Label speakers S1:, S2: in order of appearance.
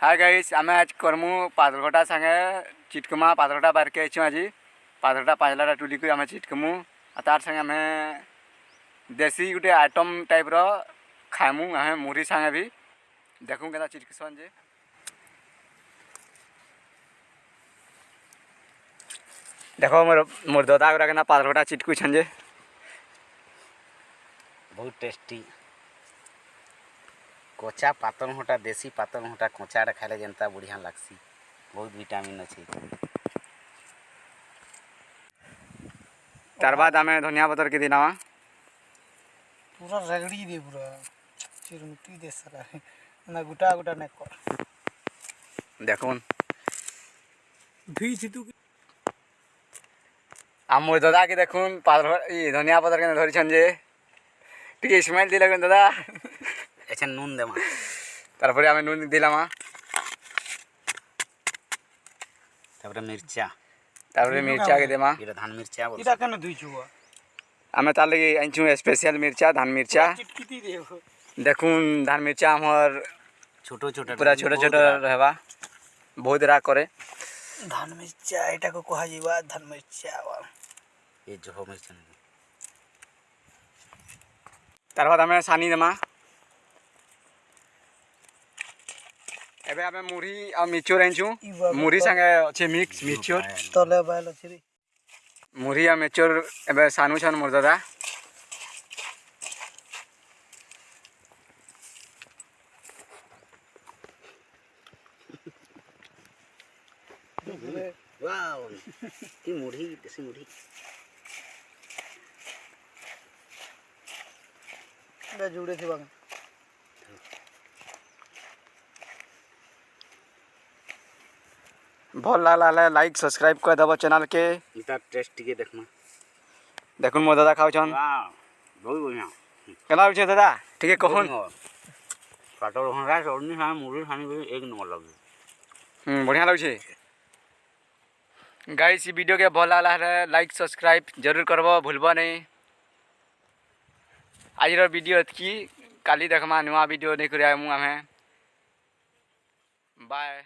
S1: Hi guys आम आज करमु पातलघटा सागे. चिटकमा पातलघटा बार के आज. पातलघटा पाजलाटा टुली को आम चिटकमु. तार संगे आम देसी गोटे आइटम टाइप रो खाइमु आम मुढ़ी संगे भी देखू के चिटकसन जे. देखो मोर मोर दादा गुरा के पातलघटा चिटकु छन जे.
S2: बहुत टेस्टी କଞ୍ଚା ପାତରଘଣ୍ଟା ଦେଶୀ ପାତରଘଣ୍ଟା କଞ୍ଚାଟା ଖାଇଲେ ଯେନ୍ତା ବଢ଼ିଆ ଲାଗ୍ସି ବହୁତ ଭିଟାମିନ୍ ଅଛି
S1: ତାର ବାଦ ଆମେ ଧନିଆ ପତର କେତେ ନେବା
S3: ପୁରା ରଗଡ଼ି ଦେ ପୁରା ଚିରୁମୁଟି ଦେ ସାରା ନା ଗୋଟା ଗୋଟା ନାଇଁ କର
S1: ଦେଖୁନ୍
S3: ଧୁଇଛି ତୁ
S1: ଆମ ଦାଦାକେ ଦେଖୁନ୍ ପାତ୍ର ଇ ଧନିଆ ପତର କେନେ ଧରିଛନ୍ ଯେ ଟିକେ ସ୍ମେଲ୍ ଦେଲେ ଦାଦା এখানে
S2: নুন দে মা
S1: তারপরে আমি নুন দিলাম
S2: মা তারপরে মির্চা
S1: তারপরে মির্চা কে দে মা
S2: এটা ধান মির্চা বল
S3: এটা কেন দুইছু
S1: আমি তার লাগি আনছু স্পেশাল মির্চা ধান মির্চা দেখুন ধান মির্চা আমার
S2: ছোট ছোট
S1: পুরা ছোট ছোট রহবা বহুত রা করে
S3: ধান মির্চা এটাকে কোহা যাবা ধান মির্চা
S2: এই জহ
S1: মির্চা তারপর আমি সানি দেমা ଏବେ ଆମେ ମୁଢ଼ି ଆଉ ମିଚୋର ଆଣିଛୁ ମୁଢ଼ି ସାଙ୍ଗେ ଅଛି ମିକ୍ସ
S3: ମିଚୋର ତଲେ ବାଇଲ ଅଛି
S1: ମୁଢ଼ି ଆଉ ମିଚୋର ଏବେ ସାନୁଛନ୍ ମୋର ଦାଦା
S2: वाओ की मुढ़ी देसी मुढ़ी
S3: जुड़े थे बागा
S1: भल लगला है। लाइक सब्सक्राइब कर देव चैनल के।
S2: टेस्ट
S1: देख मो दादा
S2: खाऊन बहुत बढ़िया। दादा? ठीक है कहन। पटल
S1: लगे बढ़िया लगे वीडियो के भल लगला लाइक सब्सक्राइब ज़रूर करब भूलब नहीं। आज वीडियो इतक काली देखमा नुआ वीडियो नहीं करें बाय